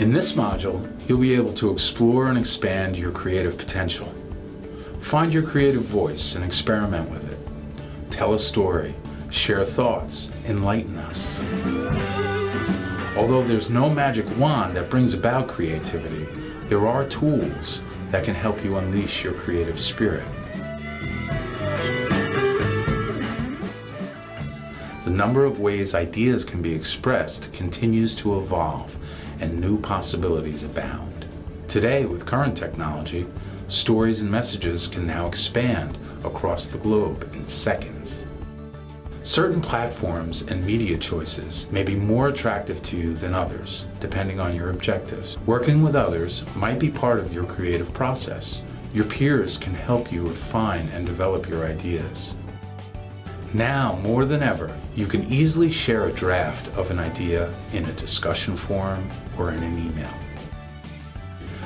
In this module, you'll be able to explore and expand your creative potential. Find your creative voice and experiment with it. Tell a story, share thoughts, enlighten us. Although there's no magic wand that brings about creativity, there are tools that can help you unleash your creative spirit. The number of ways ideas can be expressed continues to evolve and new possibilities abound. Today, with current technology, stories and messages can now expand across the globe in seconds. Certain platforms and media choices may be more attractive to you than others, depending on your objectives. Working with others might be part of your creative process. Your peers can help you refine and develop your ideas. Now, more than ever, you can easily share a draft of an idea in a discussion forum or in an email.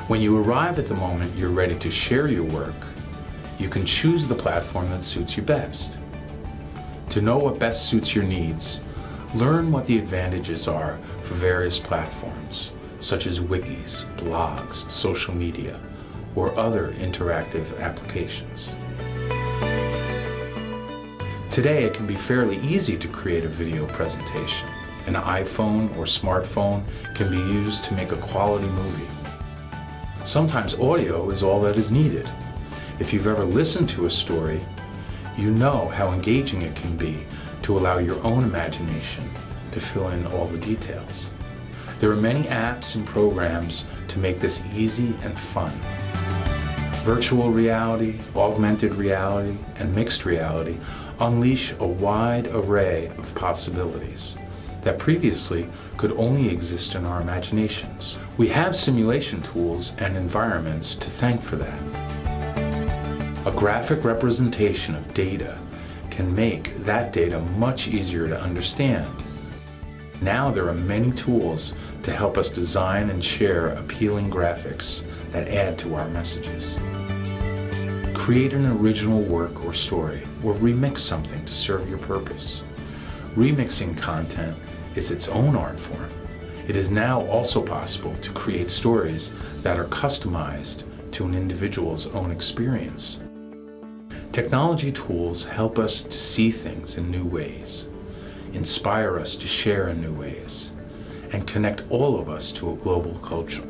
When you arrive at the moment you're ready to share your work, you can choose the platform that suits you best. To know what best suits your needs, learn what the advantages are for various platforms, such as wikis, blogs, social media, or other interactive applications. Today, it can be fairly easy to create a video presentation. An iPhone or smartphone can be used to make a quality movie. Sometimes audio is all that is needed. If you've ever listened to a story, you know how engaging it can be to allow your own imagination to fill in all the details. There are many apps and programs to make this easy and fun. Virtual reality, augmented reality, and mixed reality unleash a wide array of possibilities that previously could only exist in our imaginations. We have simulation tools and environments to thank for that. A graphic representation of data can make that data much easier to understand. Now there are many tools to help us design and share appealing graphics that add to our messages. Create an original work or story, or remix something to serve your purpose. Remixing content is its own art form. It is now also possible to create stories that are customized to an individual's own experience. Technology tools help us to see things in new ways, inspire us to share in new ways, and connect all of us to a global culture.